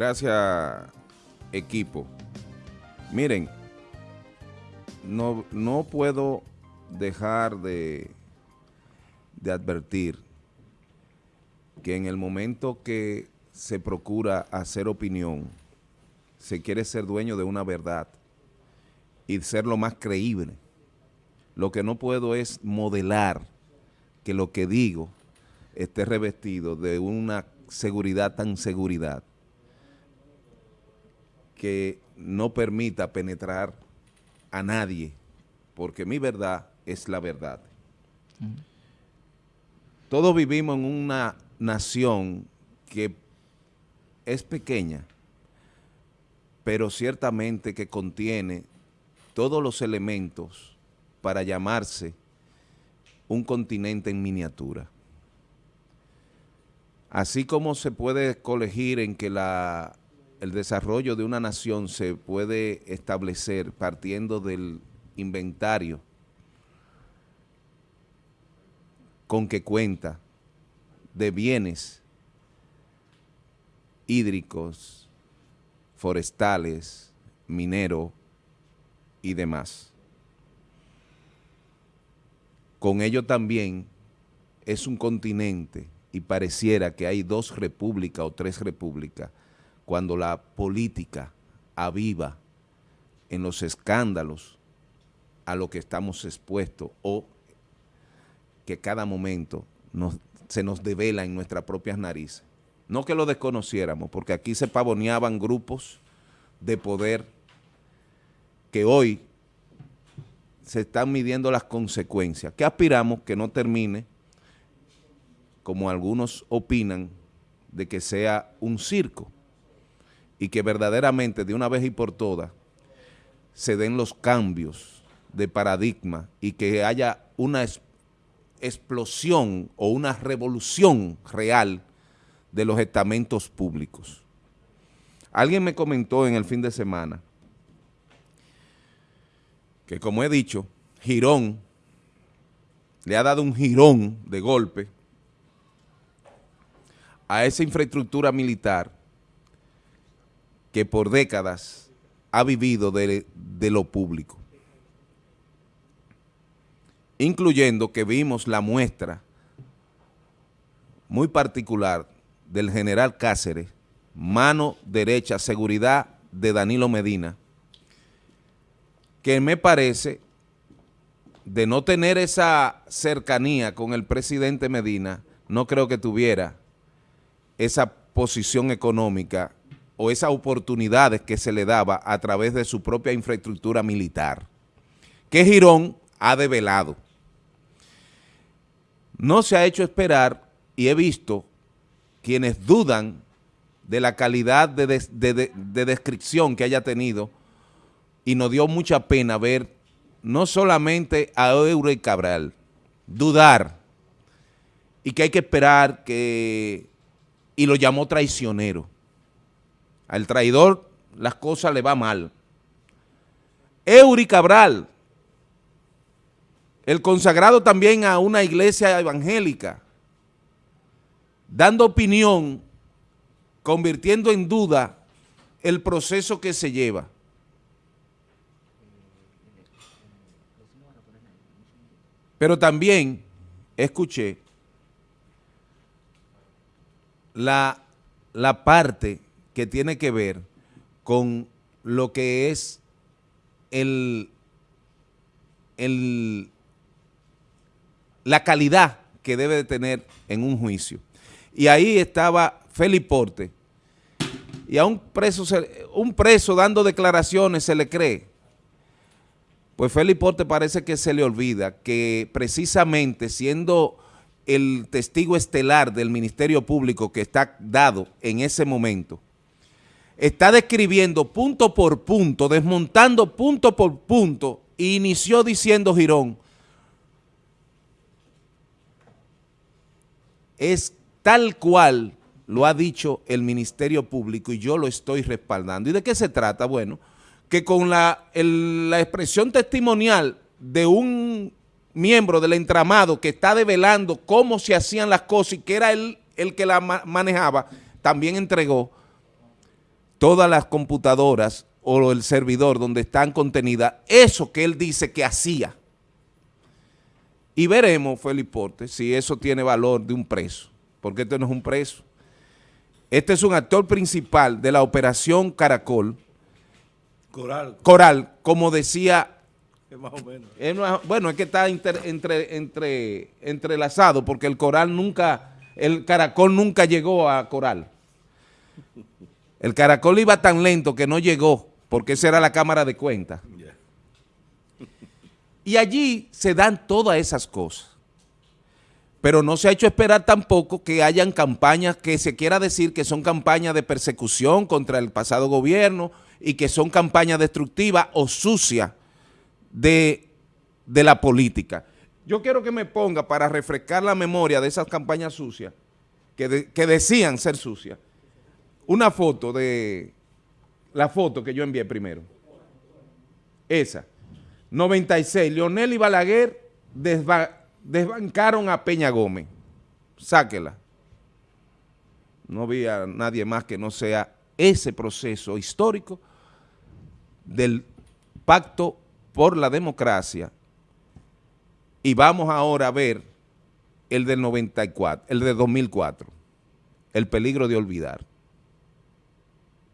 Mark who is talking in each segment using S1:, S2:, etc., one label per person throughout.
S1: Gracias, equipo. Miren, no, no puedo dejar de, de advertir que en el momento que se procura hacer opinión, se quiere ser dueño de una verdad y ser lo más creíble. Lo que no puedo es modelar que lo que digo esté revestido de una seguridad tan seguridad que no permita penetrar a nadie, porque mi verdad es la verdad. Todos vivimos en una nación que es pequeña, pero ciertamente que contiene todos los elementos para llamarse un continente en miniatura. Así como se puede colegir en que la, el desarrollo de una nación se puede establecer partiendo del inventario con que cuenta de bienes hídricos, forestales, minero y demás. Con ello también es un continente y pareciera que hay dos repúblicas o tres repúblicas cuando la política aviva en los escándalos a lo que estamos expuestos o que cada momento se nos devela en nuestras propias narices. No que lo desconociéramos, porque aquí se pavoneaban grupos de poder que hoy se están midiendo las consecuencias. ¿Qué aspiramos que no termine, como algunos opinan, de que sea un circo y que verdaderamente de una vez y por todas se den los cambios de paradigma y que haya una explosión o una revolución real de los estamentos públicos. Alguien me comentó en el fin de semana que como he dicho, Girón le ha dado un girón de golpe a esa infraestructura militar que por décadas ha vivido de, de lo público. Incluyendo que vimos la muestra muy particular del general Cáceres, mano derecha, seguridad de Danilo Medina, que me parece de no tener esa cercanía con el presidente Medina, no creo que tuviera esa posición económica o esas oportunidades que se le daba a través de su propia infraestructura militar, que Girón ha develado. No se ha hecho esperar y he visto quienes dudan de la calidad de, de descripción que haya tenido y nos dio mucha pena ver no solamente a Eure Cabral, dudar y que hay que esperar que, y lo llamó traicionero. Al traidor las cosas le va mal. Eury Cabral, el consagrado también a una iglesia evangélica, dando opinión, convirtiendo en duda el proceso que se lleva. Pero también escuché la, la parte que tiene que ver con lo que es el, el, la calidad que debe de tener en un juicio. Y ahí estaba Feliporte, y a un preso, un preso dando declaraciones se le cree. Pues Félix Porte parece que se le olvida que precisamente siendo el testigo estelar del Ministerio Público que está dado en ese momento, está describiendo punto por punto, desmontando punto por punto, e inició diciendo Girón, es tal cual lo ha dicho el Ministerio Público y yo lo estoy respaldando. ¿Y de qué se trata? Bueno, que con la, expresión testimonial de un miembro del entramado que está develando cómo se hacían las cosas y que era él el que la manejaba, también entregó todas las computadoras o el servidor donde están contenidas eso que él dice que hacía. Y veremos, Felipe Porte, si eso tiene valor de un preso, porque este no es un preso. Este es un actor principal de la operación Caracol. Coral. Coral, como decía... más o menos. bueno, es que está entre, entre, entrelazado, porque el Coral nunca, el Caracol nunca llegó a Coral. El Caracol iba tan lento que no llegó, porque esa era la cámara de cuenta. Y allí se dan todas esas cosas. Pero no se ha hecho esperar tampoco que hayan campañas que se quiera decir que son campañas de persecución contra el pasado gobierno y que son campañas destructivas o sucias de, la política. Yo quiero que me ponga para refrescar la memoria de esas campañas sucias, que, que decían ser sucias, una foto de, la foto que yo envié primero. Esa. 96, Leonel y Balaguer desbancaron a Peña Gómez. Sáquela. No había nadie más que no sea ese proceso histórico del pacto por la democracia y vamos ahora a ver el del 94, el de 2004, el peligro de olvidar.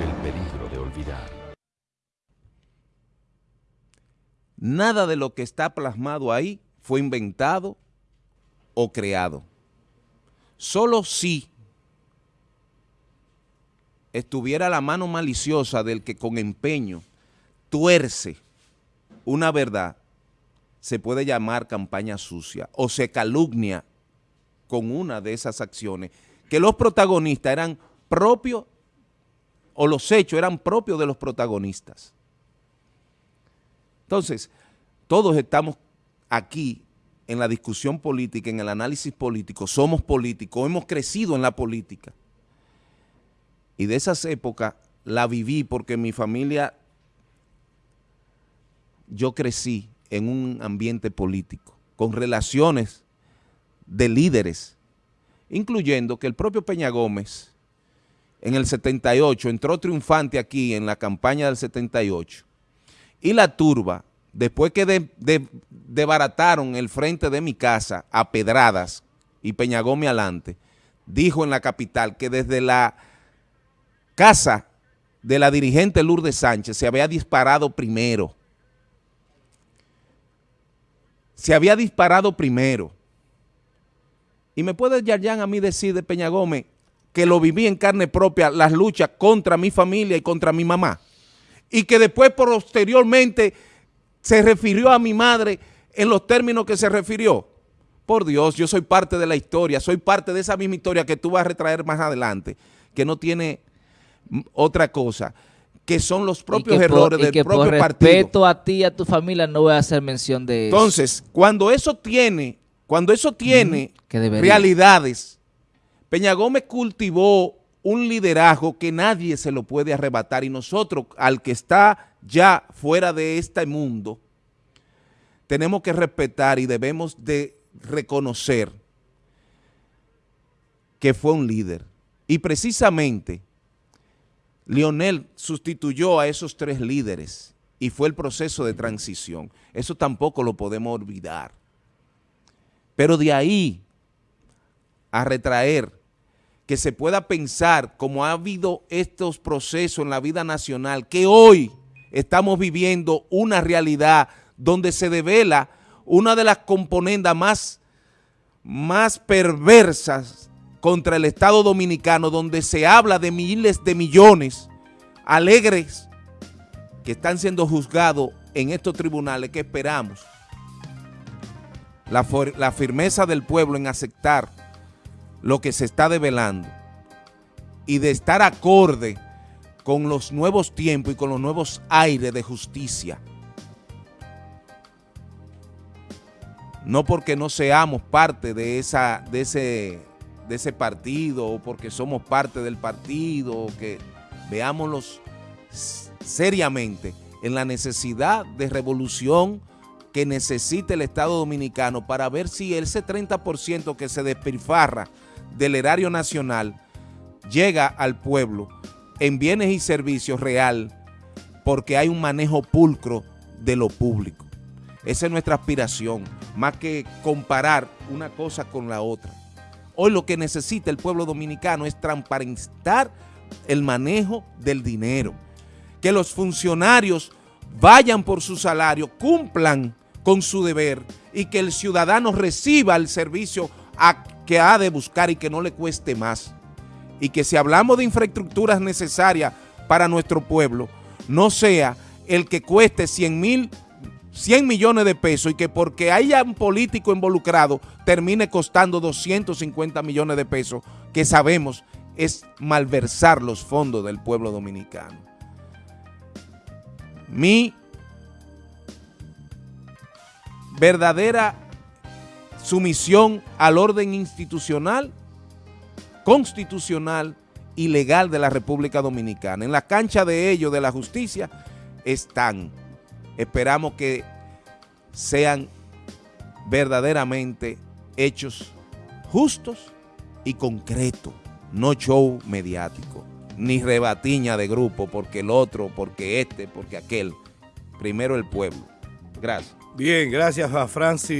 S1: El peligro de olvidar. Nada de lo que está plasmado ahí fue inventado o creado. Solo si estuviera la mano maliciosa del que con empeño tuerce una verdad, se puede llamar campaña sucia o se calumnia con una de esas acciones que los protagonistas eran propios o los hechos eran propios de los protagonistas. Entonces, todos estamos aquí en la discusión política, en el análisis político, somos políticos, hemos crecido en la política. Y de esas épocas la viví porque mi familia, yo crecí en un ambiente político, con relaciones de líderes, incluyendo que el propio Peña Gómez en el 78 entró triunfante aquí en la campaña del 78 y la turba, después que de, debarataron el frente de mi casa a Pedradas y Peñagómez adelante, dijo en la capital que desde la casa de la dirigente Lourdes Sánchez se había disparado primero. Se había disparado primero. Y me puede Yarjan a mí decir de Peña Gómez que lo viví en carne propia, las luchas contra mi familia y contra mi mamá y que después posteriormente se refirió a mi madre en los términos que se refirió. Por Dios, yo soy parte de la historia, soy parte de esa misma historia que tú vas a retraer más adelante, que no tiene otra cosa, que son los propios errores del propio
S2: por respeto a ti y a tu familia no voy a hacer mención de
S1: eso. Entonces, cuando eso tiene, cuando eso tiene realidades, Peña Gómez cultivó un liderazgo que nadie se lo puede arrebatar y nosotros, al que está ya fuera de este mundo, tenemos que respetar y debemos de reconocer que fue un líder. Y precisamente Lionel sustituyó a esos tres líderes y fue el proceso de transición. Eso tampoco lo podemos olvidar. Pero de ahí a retraer que se pueda pensar, como ha habido estos procesos en la vida nacional, que hoy estamos viviendo una realidad donde se devela una de las componendas más, más perversas contra el Estado Dominicano, donde se habla de miles de millones alegres que están siendo juzgados en estos tribunales que esperamos. La, firmeza del pueblo en aceptar lo que se está develando y de estar acorde con los nuevos tiempos y con los nuevos aires de justicia. No porque no seamos parte de, esa, de, ese, de ese partido o porque somos parte del partido que veámoslos seriamente en la necesidad de revolución que necesita el Estado Dominicano para ver si ese 30% que se despilfarra del erario nacional llega al pueblo en bienes y servicios real porque hay un manejo pulcro de lo público. Esa es nuestra aspiración, más que comparar una cosa con la otra. Hoy lo que necesita el pueblo dominicano es transparentar el manejo del dinero. Que los funcionarios vayan por su salario, cumplan con su deber y que el ciudadano reciba el servicio que ha de buscar y que no le cueste más y que si hablamos de infraestructuras necesarias para nuestro pueblo, no sea el que cueste 100 mil 100 millones de pesos y que porque haya un político involucrado termine costando 250 millones de pesos, que sabemos es malversar los fondos del pueblo dominicano. Mi verdadera sumisión al orden institucional constitucional y legal de la República Dominicana. En la cancha de ellos, de la justicia, están. Esperamos que sean verdaderamente hechos justos y concretos, no show mediático, ni rebatiña de grupo, porque el otro, porque este, porque aquel. Primero el pueblo. Gracias.
S3: Bien, gracias a Francis.